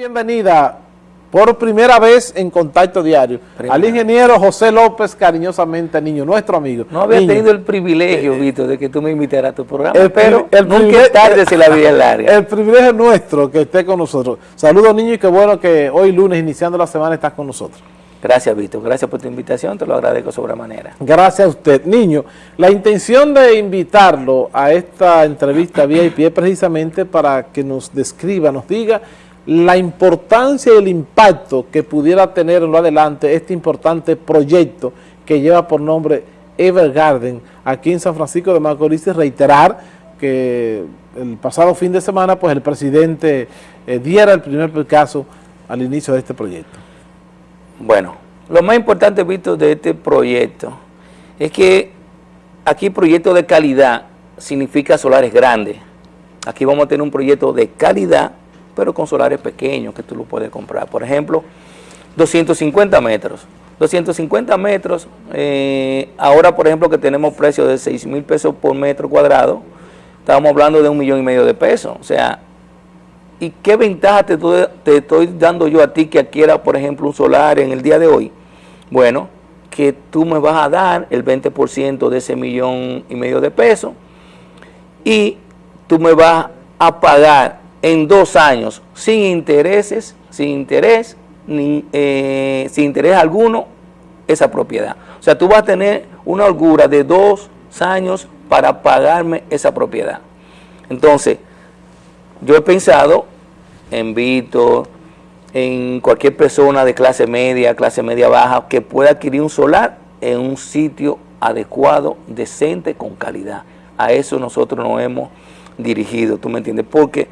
Bienvenida por primera vez en Contacto Diario al ingeniero José López, cariñosamente niño, nuestro amigo. No había tenido el privilegio, eh, Víctor, de que tú me invitaras a tu programa, el, pero el nunca es tarde si la vida es larga. El privilegio nuestro que esté con nosotros. Saludos niño y qué bueno que hoy lunes, iniciando la semana, estás con nosotros. Gracias, Víctor. Gracias por tu invitación. Te lo agradezco sobremanera. Gracias a usted. Niño, la intención de invitarlo a esta entrevista VIP es precisamente para que nos describa, nos diga la importancia y el impacto que pudiera tener en lo adelante este importante proyecto que lleva por nombre Evergarden aquí en San Francisco de Macorís y reiterar que el pasado fin de semana pues el presidente eh, diera el primer caso al inicio de este proyecto. Bueno, lo más importante, visto de este proyecto es que aquí proyecto de calidad significa solares grandes. Aquí vamos a tener un proyecto de calidad pero con solares pequeños que tú lo puedes comprar. Por ejemplo, 250 metros. 250 metros, eh, ahora por ejemplo que tenemos precio de 6 mil pesos por metro cuadrado, estamos hablando de un millón y medio de pesos. O sea, ¿y qué ventaja te, te estoy dando yo a ti que adquiera, por ejemplo, un solar en el día de hoy? Bueno, que tú me vas a dar el 20% de ese millón y medio de pesos y tú me vas a pagar en dos años sin intereses, sin interés, ni, eh, sin interés alguno, esa propiedad. O sea, tú vas a tener una holgura de dos años para pagarme esa propiedad. Entonces, yo he pensado en Vito, en cualquier persona de clase media, clase media baja, que pueda adquirir un solar en un sitio adecuado, decente, con calidad. A eso nosotros nos hemos dirigido, ¿tú me entiendes? Porque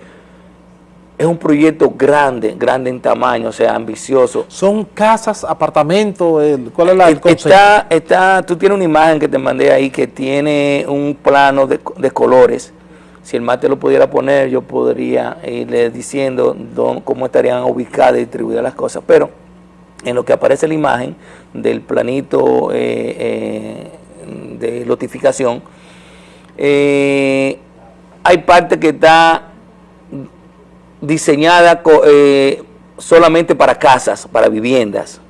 es un proyecto grande, grande en tamaño, o sea, ambicioso. ¿Son casas, apartamentos? ¿Cuál es la, el concepto? Está, está, tú tienes una imagen que te mandé ahí que tiene un plano de, colores. Si el mate lo pudiera poner, yo podría irle diciendo cómo estarían ubicadas y distribuidas las cosas. Pero en lo que aparece la imagen del planito eh, eh, de lotificación, eh, hay parte que está diseñada eh, solamente para casas, para viviendas.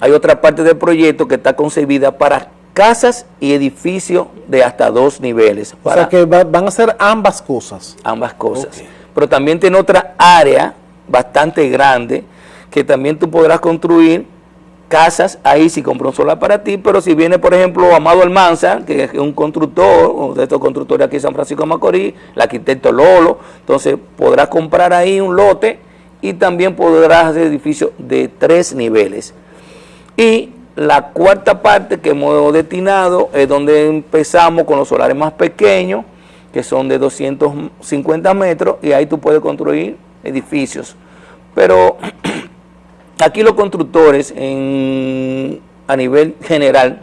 Hay otra parte del proyecto que está concebida para casas y edificios de hasta dos niveles. o sea que van a ser ambas cosas. Ambas cosas. Pero también tiene otra área bastante grande que también tú podrás construir casas ahí si compras un solar para ti, pero si viene, por ejemplo, Amado Almanza, que es un constructor, de estos constructores aquí en San Francisco de Macorís, el arquitecto Lolo, entonces podrás comprar ahí un lote y también podrás hacer edificios de tres niveles. Y la cuarta parte que hemos destinado es donde empezamos con los solares más pequeños, que son de 250 metros, y ahí tú puedes construir edificios. Pero Aquí los constructores a nivel general,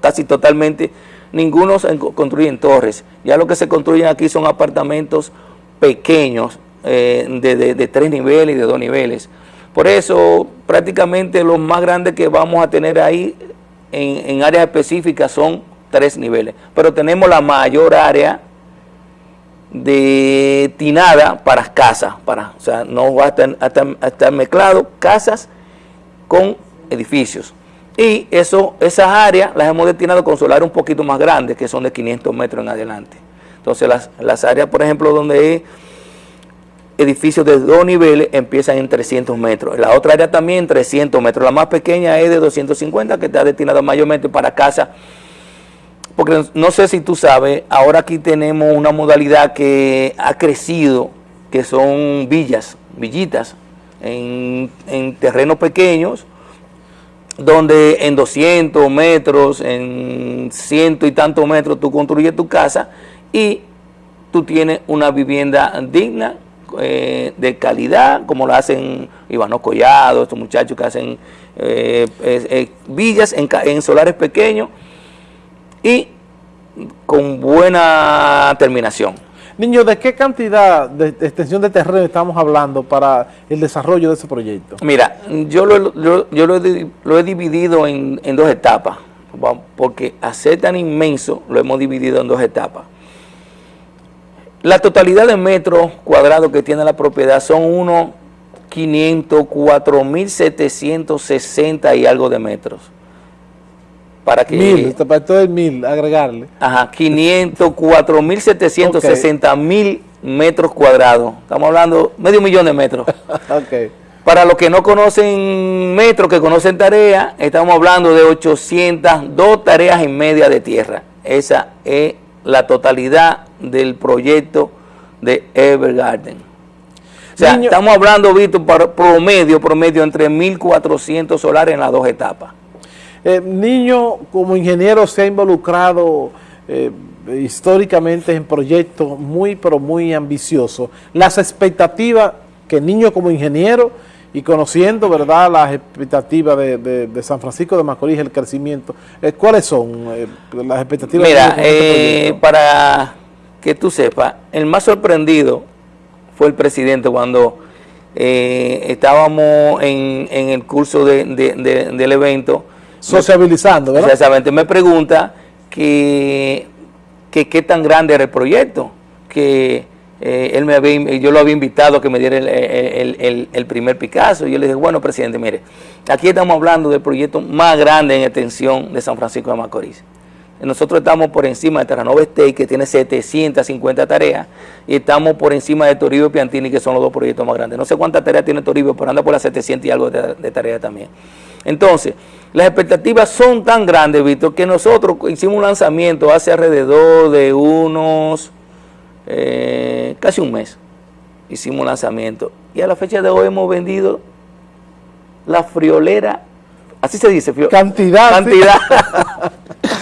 casi totalmente, ninguno construye en torres. Ya lo que se construyen aquí son apartamentos pequeños, eh, de, tres niveles y de dos niveles. Por eso prácticamente los más grandes que vamos a tener ahí en, en áreas específicas son tres niveles. Pero tenemos la mayor área de tinada para casas, para, o sea, no va a estar, mezclado casas con edificios. Y eso, esas áreas las hemos destinado con solares un poquito más grandes, que son de 500 metros en adelante. Entonces las, las áreas, por ejemplo, donde hay edificios de dos niveles empiezan en 300 metros. La otra área también 300 metros. La más pequeña es de 250, que está destinada mayormente para casas porque no sé si tú sabes, ahora aquí tenemos una modalidad que ha crecido, que son villas, villitas, en, terrenos pequeños, donde en 200 metros, en ciento y tantos metros tú construyes tu casa y tú tienes una vivienda digna, eh, de calidad, como lo hacen Ivano Collado, estos muchachos que hacen eh, villas en solares pequeños, y con buena terminación. Niño, ¿de qué cantidad de, extensión de terreno estamos hablando para el desarrollo de ese proyecto? Mira, yo lo, yo, lo, he, dividido en, en, dos etapas, porque a ser tan inmenso lo hemos dividido en dos etapas. La totalidad de metros cuadrados que tiene la propiedad son unos 504.760 y algo de metros. Para que, mil, para todo el mil, agregarle. Ajá, 504.760 mil metros cuadrados. Estamos hablando medio millón de metros. okay. Para los que no conocen metros, que conocen tareas, estamos hablando de 802 tareas y media de tierra. Esa es la totalidad del proyecto de Evergarden. O sea, estamos hablando, Víctor, promedio, promedio entre 1.400 solares en las dos etapas. Eh, niño, como ingeniero, se ha involucrado eh, históricamente en proyectos muy, pero muy ambiciosos. Las expectativas que niño como ingeniero y conociendo, ¿verdad?, las expectativas de, San Francisco de Macorís, el crecimiento, eh, ¿cuáles son las expectativas? Mira, este para que tú sepas, el más sorprendido fue el presidente cuando eh, estábamos en, el curso del evento. Sociabilizando, ¿verdad? Exactamente. Me pregunta que, qué tan grande era el proyecto, que eh, él me había, yo lo había invitado a que me diera el, el, primer Picasso. Y yo le dije, bueno, presidente, mire, aquí estamos hablando del proyecto más grande en extensión de San Francisco de Macorís. Nosotros estamos por encima de Terranova State, que tiene 750 tareas, y estamos por encima de Toribio y Piantini, que son los dos proyectos más grandes. No sé cuántas tareas tiene Toribio, pero anda por las 700 y algo de, tareas también. Entonces, las expectativas son tan grandes, Víctor, que nosotros hicimos un lanzamiento hace alrededor de unos, eh, casi un mes, hicimos un lanzamiento. Y a la fecha de hoy hemos vendido la friolera, así se dice, cantidad. Cantidad.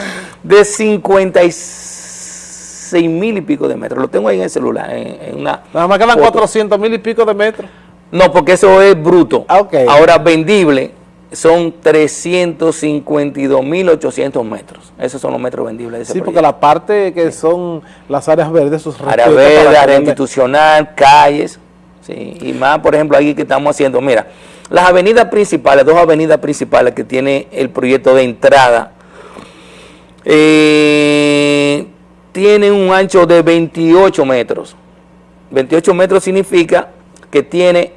de 56 mil y pico de metros. Lo tengo ahí en el celular. En, una Nada más quedan 400 mil y pico de metros. No, porque eso es bruto. Ah, Ahora, vendible son 352 mil 800 metros. Esos son los metros vendibles de ese Sí, porque la parte que son las áreas verdes, sus áreas verdes, área institucional, calles, sí, y más, por ejemplo, ahí que estamos haciendo, mira, las avenidas principales, dos avenidas principales que tiene el proyecto de entrada eh, tiene un ancho de 28 metros. 28 metros significa que tiene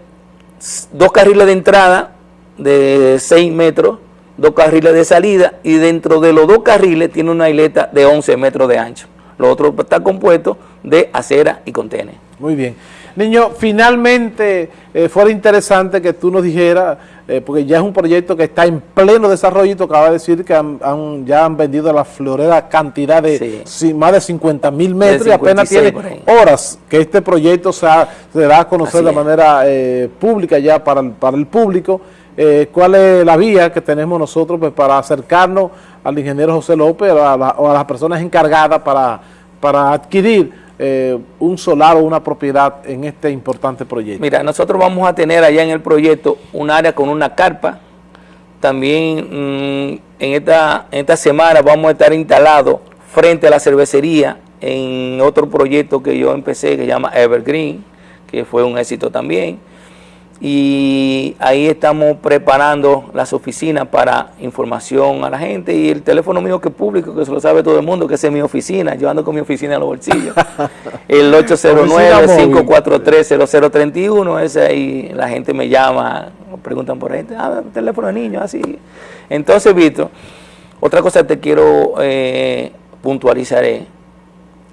dos carriles de entrada de 6 metros, dos carriles de salida y dentro de los dos carriles tiene una isleta de 11 metros de ancho. Lo otro está compuesto de acera y contenedor. Muy bien. Niño, finalmente eh, fuera interesante que tú nos dijeras, eh, porque ya es un proyecto que está en pleno desarrollo y acaba de decir que han, ya han vendido la florera cantidad de más de 50 mil metros y apenas tiene horas que este proyecto se, da a conocer de manera eh, pública ya para el, para el público. ¿Cuál es la vía que tenemos nosotros pues, para acercarnos al ingeniero José López o a, a las personas encargadas para, para adquirir eh, un solar o una propiedad en este importante proyecto? Mira, nosotros vamos a tener allá en el proyecto un área con una carpa. También mm, en, esta, en esta semana vamos a estar instalados frente a la cervecería en otro proyecto que yo empecé que se llama Evergreen, que fue un éxito también y ahí estamos preparando las oficinas para información a la gente y el teléfono mío que es público, que se lo sabe todo el mundo, que es mi oficina, yo ando con mi oficina en los bolsillos, el 809-543-0031, ese ahí la gente me llama, me preguntan por ahí, ah, teléfono de niño, así. Entonces, Víctor, otra cosa que te quiero eh, puntualizar es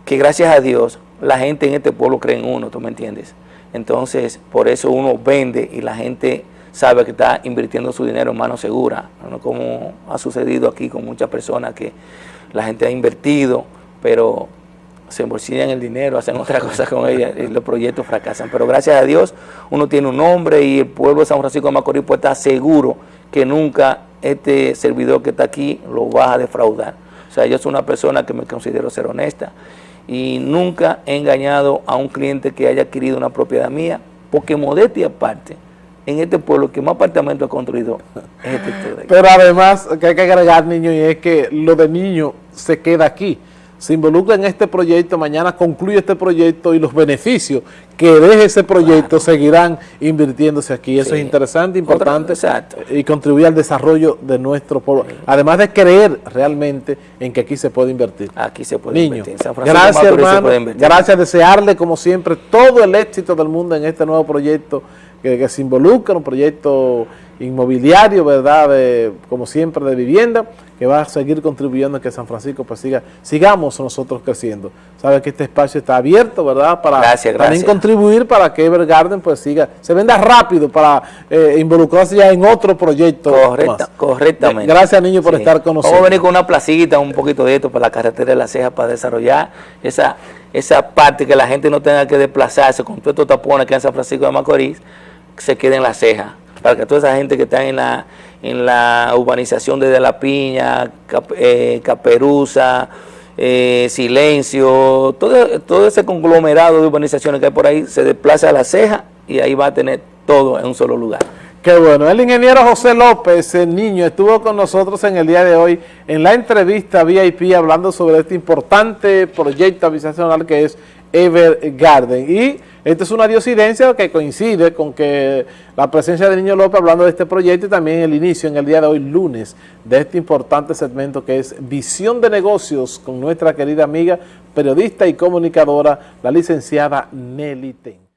que gracias a Dios la gente en este pueblo cree en uno, ¿tú me entiendes? Entonces, por eso uno vende y la gente sabe que está invirtiendo su dinero en mano segura, ¿no? como ha sucedido aquí con muchas personas que la gente ha invertido, pero se embolsillan el dinero, hacen otra cosa con ella y los proyectos fracasan. Pero gracias a Dios uno tiene un nombre y el pueblo de San Francisco de Macorís puede estar seguro que nunca este servidor que está aquí lo va a defraudar. O sea, yo soy una persona que me considero ser honesta y nunca he engañado a un cliente que haya adquirido una propiedad mía, porque modestia aparte, en este pueblo que más apartamentos ha construido es este Pero además, que hay que agregar, niño, y es que lo de niño se queda aquí se involucra en este proyecto, mañana concluye este proyecto y los beneficios que deje ese proyecto seguirán invirtiéndose aquí. Eso es interesante, importante y contribuye al desarrollo de nuestro pueblo. Además de creer realmente en que aquí se puede invertir. Aquí se puede invertir. gracias hermano, gracias, desearle como siempre todo el éxito del mundo en este nuevo proyecto que, que se involucra, un proyecto inmobiliario, ¿verdad? De, como siempre, de vivienda, que va a seguir contribuyendo a que San Francisco pues siga, sigamos nosotros creciendo. Sabe que este espacio está abierto, ¿verdad? Para gracias, también contribuir para que Evergarden pues siga, se venda rápido para eh, involucrarse ya en otro proyecto. Correcta, correctamente. Gracias, niño, por estar con nosotros. Vamos a venir con una placita, un poquito de esto para la carretera de la ceja para desarrollar esa, esa parte que la gente no tenga que desplazarse con todos estos tapones que en San Francisco de Macorís, se quede en la ceja para que toda esa gente que está en la, en la urbanización desde La Piña, eh, Caperuza, eh, Silencio, todo, todo ese conglomerado de urbanizaciones que hay por ahí, se desplaza a la ceja y ahí va a tener todo en un solo lugar. Qué bueno. El ingeniero José López, el niño, estuvo con nosotros en el día de hoy en la entrevista VIP hablando sobre este importante proyecto habitacional que es Evergarden. Y esta es una diosidencia que coincide con que la presencia de Niño López hablando de este proyecto y también el inicio en el día de hoy, lunes, de este importante segmento que es Visión de Negocios con nuestra querida amiga, periodista y comunicadora, la licenciada Nelly Ten.